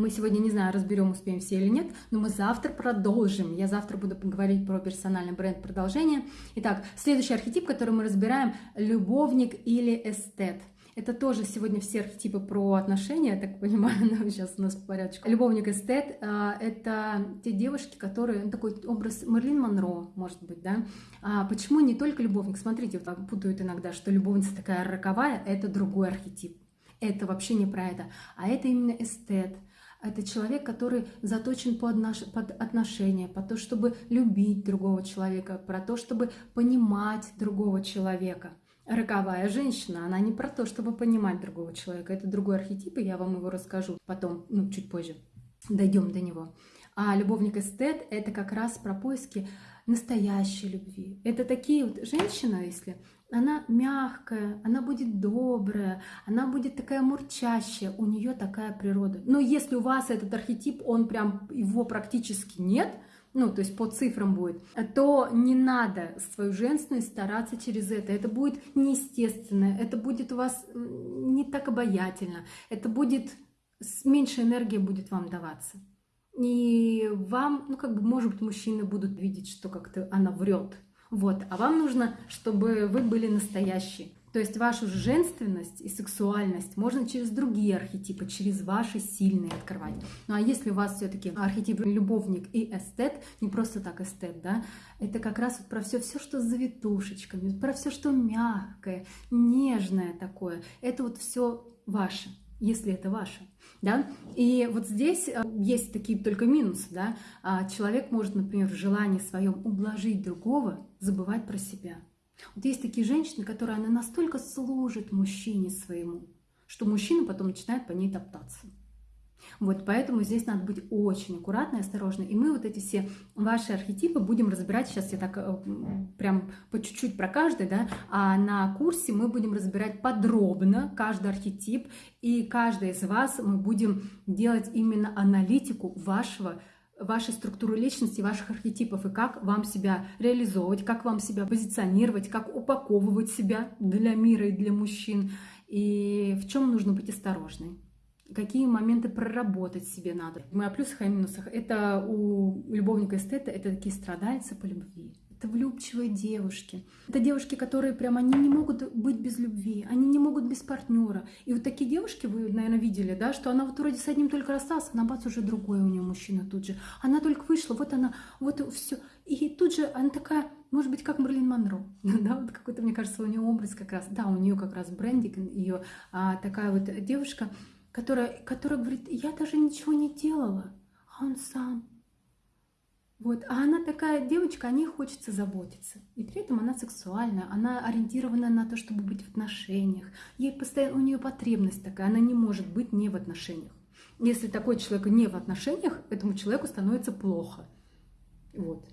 Мы сегодня, не знаю, разберем, успеем все или нет, но мы завтра продолжим. Я завтра буду поговорить про персональный бренд продолжение. Итак, следующий архетип, который мы разбираем, любовник или эстет. Это тоже сегодня все архетипы про отношения, я так понимаю, но сейчас у нас по порядку. Любовник эстет а, — это те девушки, которые, ну, такой образ Мерлин Монро, может быть, да? А почему не только любовник? Смотрите, вот путают иногда, что любовница такая роковая — это другой архетип. Это вообще не про это, а это именно эстет. Это человек, который заточен под, отношения, под то, чтобы любить другого человека, про то, чтобы понимать другого человека роковая женщина, она не про то, чтобы понимать другого человека. Это другой архетип, и я вам его расскажу потом, ну, чуть позже. Дойдем до него. А любовник-эстет — это как раз про поиски настоящей любви. Это такие вот женщина, если она мягкая, она будет добрая, она будет такая мурчащая, у нее такая природа. Но если у вас этот архетип, он прям, его практически нет — ну, то есть по цифрам будет, то не надо свою женственность стараться через это. Это будет неестественно, это будет у вас не так обаятельно, это будет, меньше энергии будет вам даваться. И вам, ну, как бы, может быть, мужчины будут видеть, что как-то она врет. Вот, а вам нужно, чтобы вы были настоящие. То есть вашу женственность и сексуальность можно через другие архетипы, через ваши сильные открывать. Ну а если у вас все-таки архетип любовник и эстет, не просто так эстет, да, это как раз вот про все, все, что с завитушечками, про все, что мягкое, нежное такое. Это вот все ваше если это ваше, да. И вот здесь э, есть такие только минусы, да. А человек может, например, в желании своем ублажить другого, забывать про себя. Вот есть такие женщины, которые она настолько служит мужчине своему, что мужчина потом начинает по ней топтаться. Вот, поэтому здесь надо быть очень аккуратной осторожной. И мы вот эти все ваши архетипы будем разбирать. Сейчас я так э, прям по чуть-чуть про каждый, да, а на курсе мы будем разбирать подробно каждый архетип. И каждый из вас мы будем делать именно аналитику вашего вашей структуры личности, ваших архетипов, и как вам себя реализовывать, как вам себя позиционировать, как упаковывать себя для мира и для мужчин, и в чем нужно быть осторожной какие моменты проработать себе надо. Мы о плюсах и минусах. Это у любовника эстета, это такие страдальцы по любви это влюбчивые девушки. Это девушки, которые прям, они не могут быть без любви, они не могут без партнера. И вот такие девушки, вы, наверное, видели, да, что она вот вроде с одним только рассталась, она бац, уже другой у нее мужчина тут же. Она только вышла, вот она, вот все. И тут же она такая, может быть, как Мерлин Монро, да, вот какой-то, мне кажется, у нее образ как раз, да, у нее как раз брендинг, ее а, такая вот девушка, которая, которая говорит, я даже ничего не делала, а он сам вот. А она такая девочка, о ней хочется заботиться. И при этом она сексуальная, она ориентирована на то, чтобы быть в отношениях. Ей постоянно, у нее потребность такая, она не может быть не в отношениях. Если такой человек не в отношениях, этому человеку становится плохо. Вот.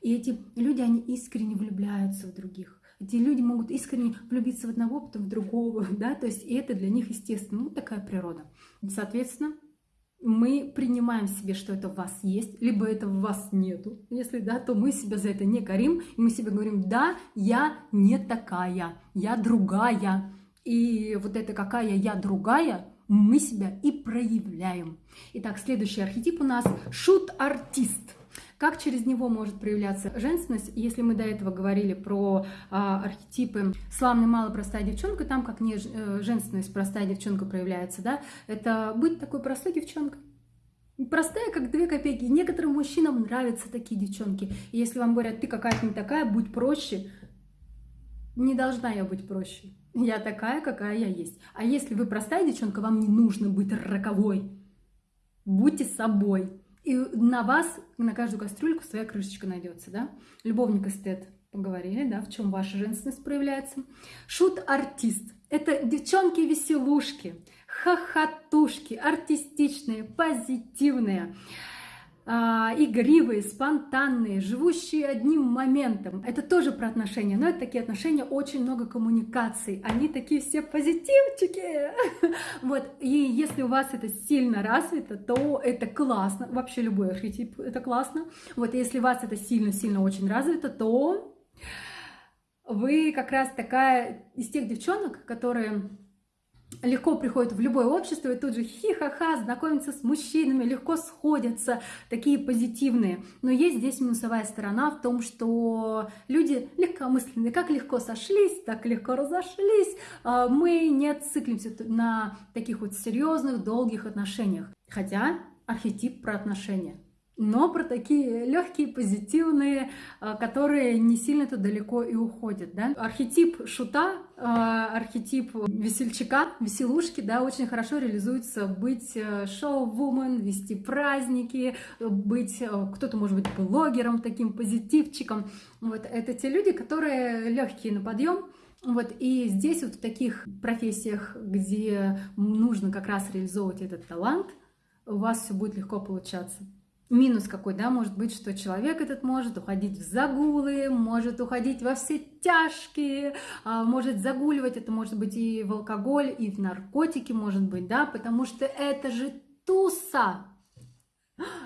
И эти люди, они искренне влюбляются в других. Эти люди могут искренне влюбиться в одного, потом в другого, да, то есть и это для них естественно, ну такая природа. Соответственно, мы принимаем себе, что это в вас есть, либо это в вас нету. Если да, то мы себя за это не корим, и мы себе говорим, да, я не такая, я другая. И вот это какая я другая, мы себя и проявляем. Итак, следующий архетип у нас шут-артист. Как через него может проявляться женственность? Если мы до этого говорили про а, архетипы славная, мало простая девчонка, там как не э, женственность, простая девчонка проявляется, да, это быть такой простой девчонкой. Простая, как две копейки. Некоторым мужчинам нравятся такие девчонки. И если вам говорят, ты какая-то не такая, будь проще, не должна я быть проще. Я такая, какая я есть. А если вы простая девчонка, вам не нужно быть роковой. Будьте собой. И на вас, на каждую кастрюльку своя крышечка найдется, да? Любовник эстет, поговорили, да, в чем ваша женственность проявляется. Шут-артист. Это девчонки-веселушки, хохотушки, артистичные, позитивные. А, игривые, спонтанные, живущие одним моментом. Это тоже про отношения, но это такие отношения, очень много коммуникаций. Они такие все позитивчики. Вот, и если у вас это сильно развито, то это классно. Вообще любой архетип это классно. Вот, если у вас это сильно-сильно очень развито, то вы как раз такая из тех девчонок, которые легко приходят в любое общество и тут же хи-ха-ха, знакомятся с мужчинами, легко сходятся, такие позитивные. Но есть здесь минусовая сторона в том, что люди легкомысленные, как легко сошлись, так легко разошлись. А, мы не циклимся на таких вот серьезных, долгих отношениях. Хотя архетип про отношения но про такие легкие, позитивные, а, которые не сильно-то далеко и уходят. Да? Архетип шута, а, архетип весельчака, веселушки, да, очень хорошо реализуется быть э, шоу-вумен, вести праздники, быть, э, кто-то может быть блогером, таким позитивчиком. Вот это те люди, которые легкие на подъем, вот, и здесь вот в таких профессиях, где нужно как раз реализовывать этот талант, у вас все будет легко получаться минус какой, да, может быть, что человек этот может уходить в загулы, может уходить во все тяжкие, а, может загуливать, это может быть и в алкоголь, и в наркотики, может быть, да, потому что это же туса.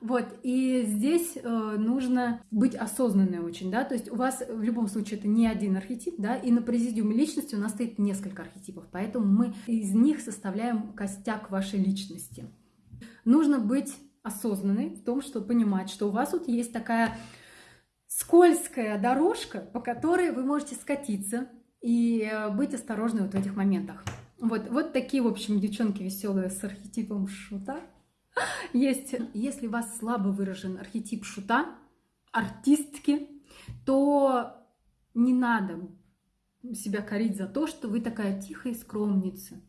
Вот, и здесь э, нужно быть осознанной очень, да, то есть у вас в любом случае это не один архетип, да, и на президиуме личности у нас стоит несколько архетипов, поэтому мы из них составляем костяк вашей личности. Нужно быть осознанный в том, что понимать, что у вас вот есть такая скользкая дорожка, по которой вы можете скатиться и э, быть осторожны вот в этих моментах. Вот, вот такие, в общем, девчонки веселые с архетипом шута. Есть, если у вас слабо выражен архетип шута, артистки, то не надо себя корить за то, что вы такая тихая скромница.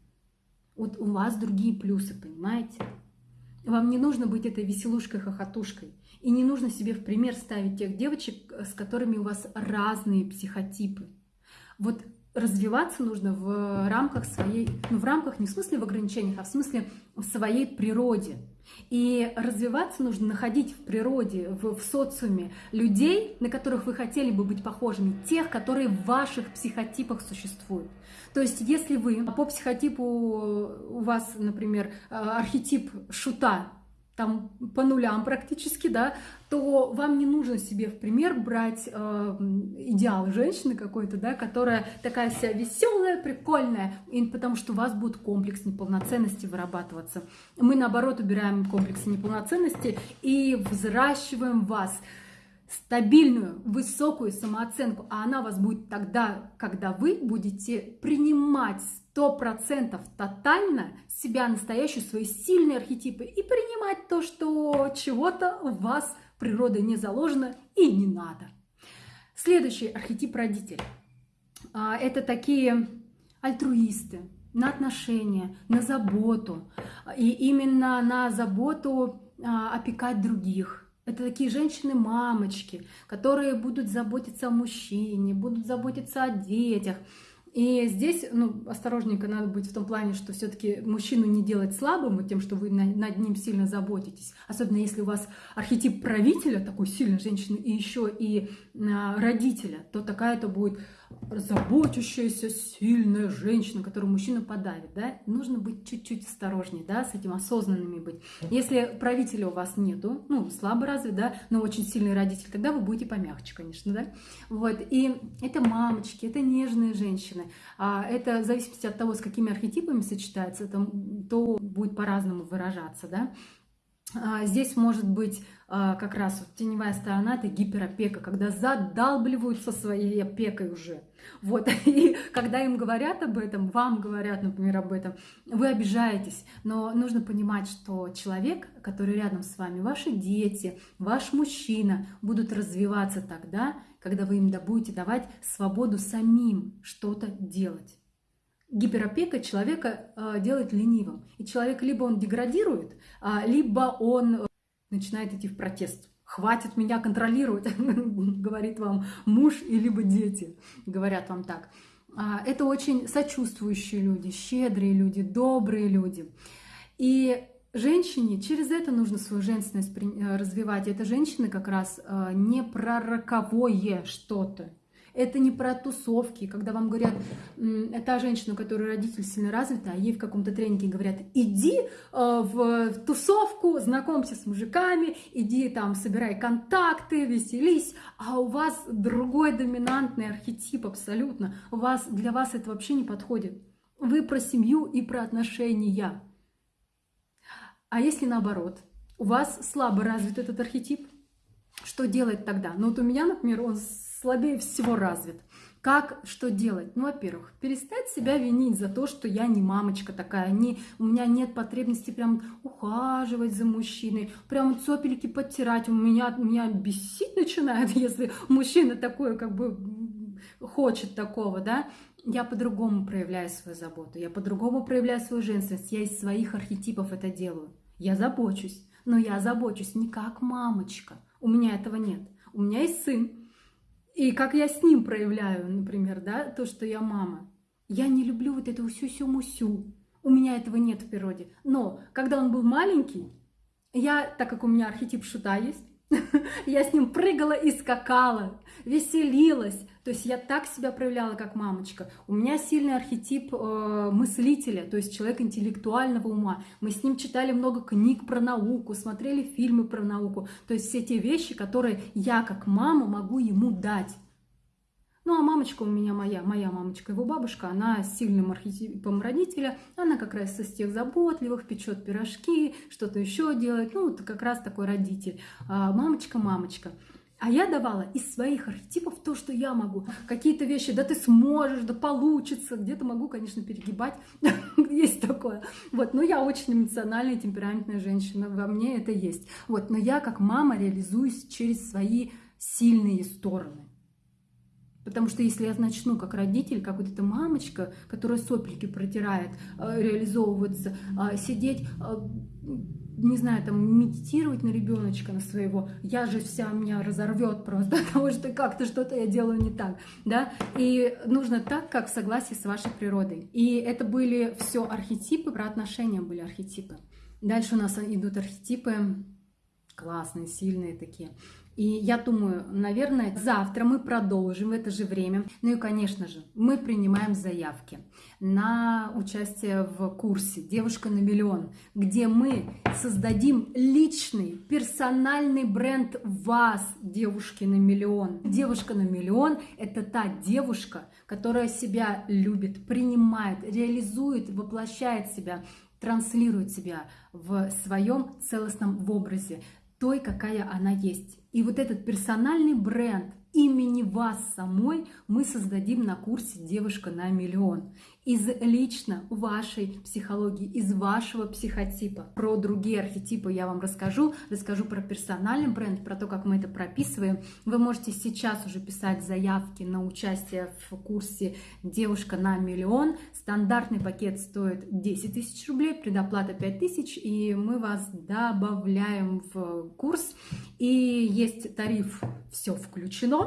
Вот у вас другие плюсы, понимаете? Вам не нужно быть этой веселушкой-хохотушкой. И не нужно себе в пример ставить тех девочек, с которыми у вас разные психотипы. Вот развиваться нужно в рамках своей, ну в рамках не в смысле в ограничениях, а в смысле в своей природе. И развиваться нужно находить в природе, в, в социуме людей, на которых вы хотели бы быть похожими, тех, которые в ваших психотипах существуют. То есть, если вы по психотипу у вас, например, э, архетип шута, там по нулям практически, да, то вам не нужно себе в пример брать э, идеал женщины какой-то, да, которая такая вся веселая, прикольная, и потому что у вас будет комплекс неполноценности вырабатываться. Мы наоборот убираем комплексы неполноценности и взращиваем вас стабильную, высокую самооценку, а она у вас будет тогда, когда вы будете принимать сто процентов тотально себя настоящую, свои сильные архетипы и принимать то, что чего-то у вас природой не заложено и не надо. Следующий архетип родителей. А, это такие альтруисты, на отношения, на заботу. И именно на заботу а, опекать других – это такие женщины-мамочки, которые будут заботиться о мужчине, будут заботиться о детях. И здесь, ну, осторожненько надо быть в том плане, что все-таки мужчину не делать слабым тем, что вы над ним сильно заботитесь. Особенно если у вас архетип правителя, такой сильной женщины, и еще и а, родителя, то такая-то будет заботящаяся, сильная женщина, которую мужчина подавит, да, нужно быть чуть-чуть осторожнее, да, с этим осознанными быть. Если правителя у вас нету, ну, слабо развит, да, но очень сильный родитель, тогда вы будете помягче, конечно, да, вот, и это мамочки, это нежные женщины, а это в зависимости от того, с какими архетипами сочетается, это, то будет по-разному выражаться, да, а, здесь может быть как раз вот теневая сторона, это гиперопека, когда задалбливаются своей опекой уже. Вот, и когда им говорят об этом, вам говорят, например, об этом, вы обижаетесь, но нужно понимать, что человек, который рядом с вами, ваши дети, ваш мужчина будут развиваться тогда, когда вы им будете давать свободу самим что-то делать гиперопека человека э, делает ленивым. И человек либо он деградирует, э, либо он начинает идти в протест. Хватит меня контролировать, говорит вам муж и либо дети, говорят вам так. А, это очень сочувствующие люди, щедрые люди, добрые люди. И женщине через это нужно свою женственность э, развивать. Это женщины как раз э, не про роковое что-то, это не про тусовки, когда вам говорят, та женщина, у которой родитель сильно развита, а ей в каком-то тренинге говорят, иди э, в тусовку, знакомься с мужиками, иди там, собирай контакты, веселись, а у вас другой доминантный архетип абсолютно, у вас, для вас это вообще не подходит. Вы про семью и про отношения. А если наоборот, у вас слабо развит этот архетип, что делать тогда? Ну вот у меня, например, он слабее всего развит. Как, что делать? Ну, во-первых, перестать себя винить за то, что я не мамочка такая, не, у меня нет потребности прям ухаживать за мужчиной, прям цопельки подтирать. У меня, меня бесить начинает, если мужчина такой, как бы, хочет такого, да. Я по-другому проявляю свою заботу, я по-другому проявляю свою женственность, я из своих архетипов это делаю. Я забочусь, но я забочусь не как мамочка. У меня этого нет. У меня есть сын, и как я с ним проявляю, например, да, то, что я мама. Я не люблю вот этого сю-сю-мусю. У меня этого нет в природе. Но когда он был маленький, я, так как у меня архетип шута есть, я с ним прыгала и скакала, веселилась. То есть я так себя проявляла, как мамочка. У меня сильный архетип э, мыслителя, то есть человек интеллектуального ума. Мы с ним читали много книг про науку, смотрели фильмы про науку. То есть все те вещи, которые я, как мама, могу ему дать. Ну, а мамочка у меня моя, моя мамочка, его бабушка, она с сильным архетипом родителя, она как раз из тех заботливых, печет пирожки, что-то еще делает, ну, вот как раз такой родитель. А, мамочка, мамочка. А я давала из своих архетипов то, что я могу. Какие-то вещи, да ты сможешь, да получится. Где-то могу, конечно, перегибать. есть такое. Вот, но я очень эмоциональная, темпераментная женщина. Во мне это есть. Вот, но я как мама реализуюсь через свои сильные стороны. Потому что если я начну как родитель, как вот эта мамочка, которая сопельки протирает, э, реализовываться, а, сидеть, а, не знаю, там медитировать на ребеночка, на своего, я же вся меня разорвет просто, потому что как-то что-то я делаю не так, да, и нужно так, как в согласии с вашей природой. И это были все архетипы, про отношения были архетипы. Дальше у нас идут архетипы классные, сильные такие. И я думаю, наверное, завтра мы продолжим в это же время. Ну и, конечно же, мы принимаем заявки на участие в курсе «Девушка на миллион», где мы создадим личный, персональный бренд вас, девушки на миллион. Девушка на миллион – это та девушка, которая себя любит, принимает, реализует, воплощает себя, транслирует себя в своем целостном образе той, какая она есть. И вот этот персональный бренд имени вас самой мы создадим на курсе «Девушка на миллион» из лично вашей психологии, из вашего психотипа. Про другие архетипы я вам расскажу, расскажу про персональный бренд, про то, как мы это прописываем. Вы можете сейчас уже писать заявки на участие в курсе «Девушка на миллион». Стандартный пакет стоит 10 тысяч рублей, предоплата 5 тысяч, и мы вас добавляем в курс. И есть тариф «Все включено»,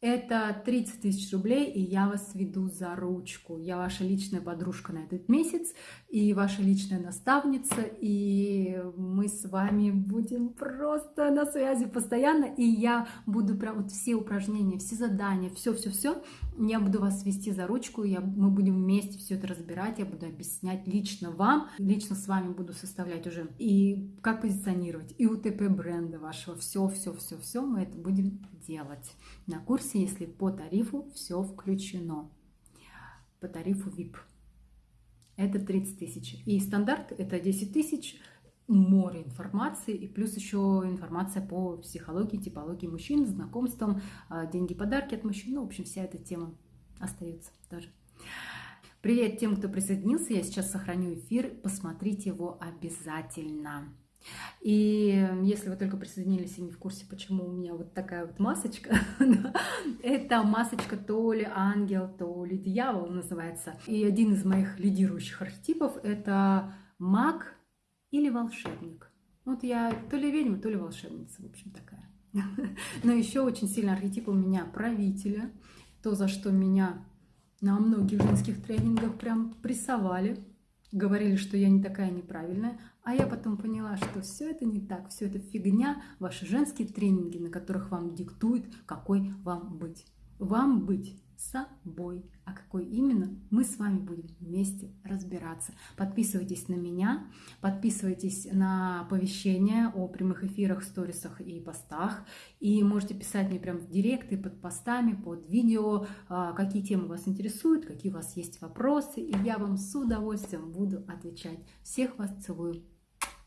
это 30 тысяч рублей, и я вас веду за ручку. Я ваша личная подружка на этот месяц, и ваша личная наставница, и мы с вами будем просто на связи постоянно, и я буду прям вот все упражнения, все задания, все-все-все, я буду вас вести за ручку, я, мы будем вместе все это разбирать, я буду объяснять лично вам, лично с вами буду составлять уже, и как позиционировать, и УТП бренда вашего, все-все-все-все мы это будем делать на курсе, если по тарифу все включено. По тарифу VIP. Это 30 тысяч. И стандарт это 10 тысяч, море информации, и плюс еще информация по психологии, типологии мужчин, знакомствам, а, деньги, подарки от мужчин. Ну, в общем, вся эта тема остается тоже. Привет тем, кто присоединился. Я сейчас сохраню эфир. Посмотрите его обязательно. И если вы только присоединились и не в курсе, почему у меня вот такая вот масочка, это масочка то ли ангел, то ли дьявол называется. И один из моих лидирующих архетипов – это маг или волшебник. Вот я то ли ведьма, то ли волшебница, в общем, такая. Но еще очень сильный архетип у меня правителя, то, за что меня на многих женских тренингах прям прессовали, говорили, что я не такая неправильная, а я потом поняла, что все это не так, все это фигня, ваши женские тренинги, на которых вам диктуют, какой вам быть. Вам быть собой. А какой именно, мы с вами будем вместе разбираться. Подписывайтесь на меня, подписывайтесь на оповещения о прямых эфирах, сторисах и постах. И можете писать мне прямо в директы под постами, под видео, а, какие темы вас интересуют, какие у вас есть вопросы. И я вам с удовольствием буду отвечать. Всех вас целую.